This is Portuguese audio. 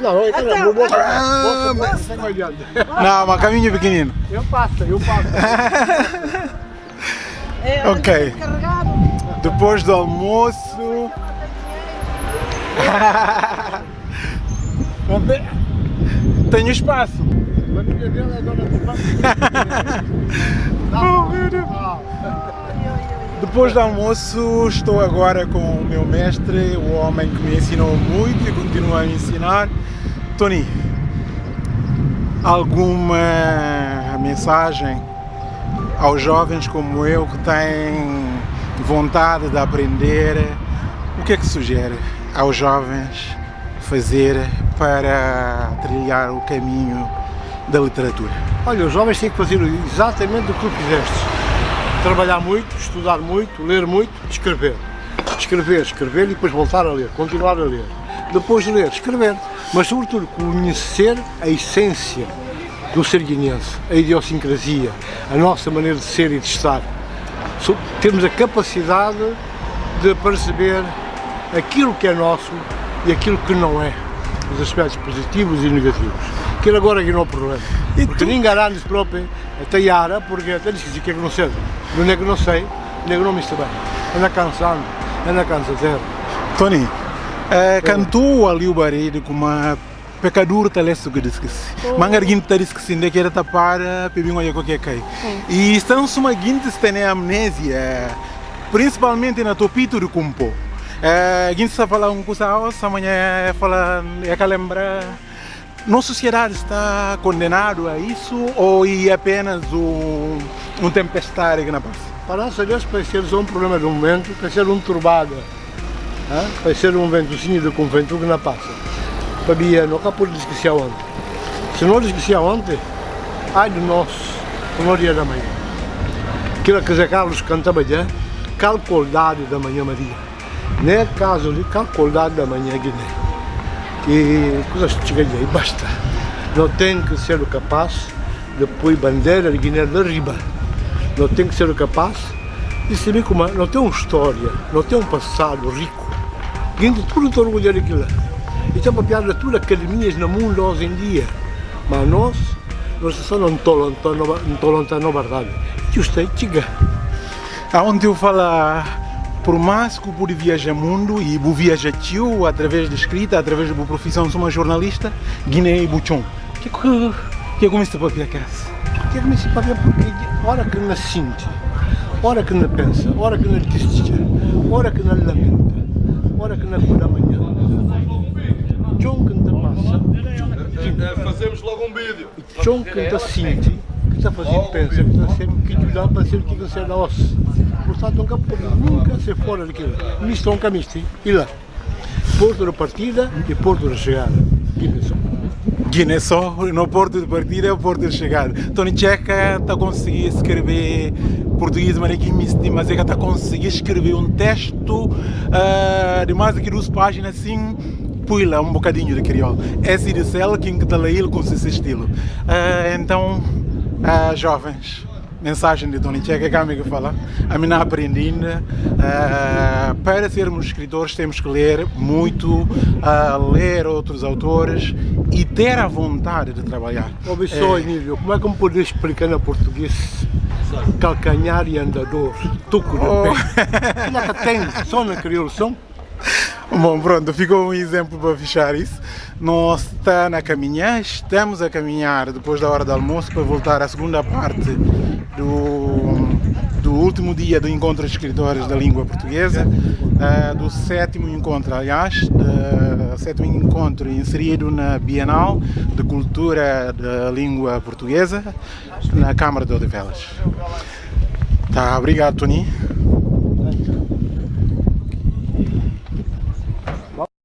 Não, é que não, vou Ah, mas- Não adianta. Não, mas caminho pequenino. Eu passo, eu passo. É, Ok. Depois do almoço. Tenho espaço. Mas minha dela é dona do banco. Oh, meu Deus. Depois do almoço, estou agora com o meu mestre, o homem que me ensinou muito e continua a me ensinar. Tony, alguma mensagem aos jovens como eu que têm vontade de aprender? O que é que sugere aos jovens fazer para trilhar o caminho da literatura? Olha, os jovens têm que fazer exatamente o que tu fizeste. Trabalhar muito, estudar muito, ler muito, escrever. Escrever, escrever e depois voltar a ler, continuar a ler. Depois de ler, escrever. Mas sobretudo conhecer a essência do ser guinense, a idiosincrasia, a nossa maneira de ser e de estar. Termos a capacidade de perceber aquilo que é nosso e aquilo que não é. Os aspectos positivos e negativos. Que ele agora aqui não é o problema. E Porque tu- ninguém próprio a porque até disse que é que não sei. Não é que não sei, nem que não me está bem. Anda cansado, anda cansadeiro. Tony, eh, cantou ali o barulho com uma pecadura talento que disse que se. Mangarguin tá disse que se ainda quer tapar, pebinho aí qualquer cai. E estão uma guinte se tem amnésia, principalmente na topito do cumpo. Eh, guinte está falando um coisa amanhã fala é que lembra nossa sociedade está condenado a isso ou é apenas um, um tempestade que não passa? Para nós, Deus, vai ser só um problema do momento, vai ser um turbado. hã? Vai ser um ventocinho de convento que não passa. Para mim, não cá por discutir ontem. Se não discutir ontem, ai de nós, no dia da manhã. Aquilo que Zé Carlos canta amanhã, calculdade da manhã Maria. Não é caso de calculdade da manhã Guiné. Que coisas chegam aí, basta. Não tem que ser o capaz de pôr bandeira de Guiné de riba não tem que ser capaz de saber como é. não tem uma história, não tem um passado rico. Gente, tudo está orgulhado daquilo. E está para piada tudo academias no mundo hoje em dia. Mas nós, nós só não estamos na verdade. Justo aí, chega. Aonde eu falo, por mais que eu pude viajar mundo e eu viajar tio através de escrita, através da profissão, sou uma jornalista, Guiné e Buchon. Que que que comecei para a casa? Que é que me se paga porque hora que não sente, hora que não pensa, hora que não desiste, hora que não lamenta, hora que não acorda amanhã. John que não passa, Fazemos logo um vídeo. John que está sente, que está fazendo pensa, que está sempre que ajudar para ser o que você é nosso. Portanto, nunca pode nunca ser fora daquilo. Misto um camisto, e lá. Porto de partida e porto de chegada. Que pensou? Guiné só, no porto de partida é o porto de chegada. Tony Checa está a conseguir escrever português, mas estima mas é que está a conseguir escrever um texto ah, de mais que duas páginas assim, lá um bocadinho de crioulo. De quem que está lá ele com esse estilo. Ah, então, ah, jovens, mensagem de Tony Checa, que é a amiga fala, a mim não aprendi ainda. Ah, para sermos escritores temos que ler muito, ah, ler outros autores e ter a vontade de trabalhar. Ouve só, Emílio, como é que me podes explicar na português calcanhar e andador, tuco de Oh. pé? É que tem? Só na crioulo são? Bom, pronto, ficou um exemplo para fechar isso. Nós está na caminhar, estamos a caminhar depois da hora do almoço para voltar à segunda parte do, do último dia do encontro de escritores da língua portuguesa, ah, do sétimo encontro, aliás, do sétimo encontro inserido na Bienal de Cultura da Língua Portuguesa, na Câmara de Odivelas. Tá, obrigado, Tony.